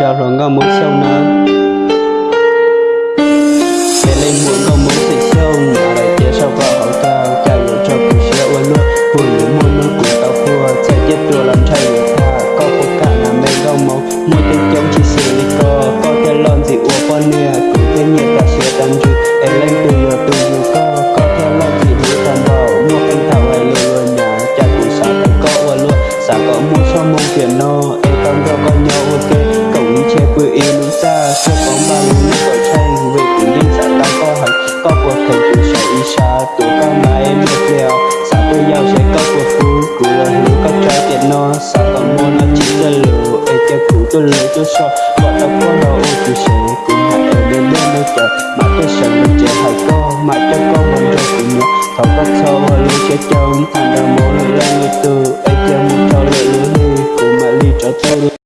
trao rồi ngao muốn sâu nơ Để lên muốn ngao muốn xịt sâu Mà lại chia sau vào hậu cao Chào dụ cho cụ xưa ua luôn Vui những muôn nước của tao phua Sẽ chết đùa làm trai người ta Có phụ cả là mê ngao màu Mua tên chống chỉ xử lý co Có thể lon gì ua con nè Cũng thế nhiệt cả xưa tàn dư. Em lên từ giờ từ giờ co Có thể lon gì đi tàn bảo Mua canh thảo hay lừa nhà Cha cụ xã tay có ua luôn Xã có mua cho mong tiền no Em con cho con nhau ok che quê yêu đúng xa Chưa có ba lúc nước gọi tranh Về cùng đi xã tăng có hành Có cuộc thành chủ sẽ y xa Tụ ca mà em được lèo Xã tôi giao sẽ có cuộc phú Cụ là hữu có trai tiện no Xã còn mua nó chỉ ra lửa Ê cho cụ tôi lửa cho so Gọi tao có đâu ô chủ sẽ Cũng hãy ở bên bên nơi chờ Mà tôi sợ mình trẻ hãy có Mà cho con mình rồi cùng nhau Thảo có sâu và lưu sẽ chồng Thành ra mỗi lần là người từ Ê cho một thâu lửa lửa đi Cụ mà ly cho tôi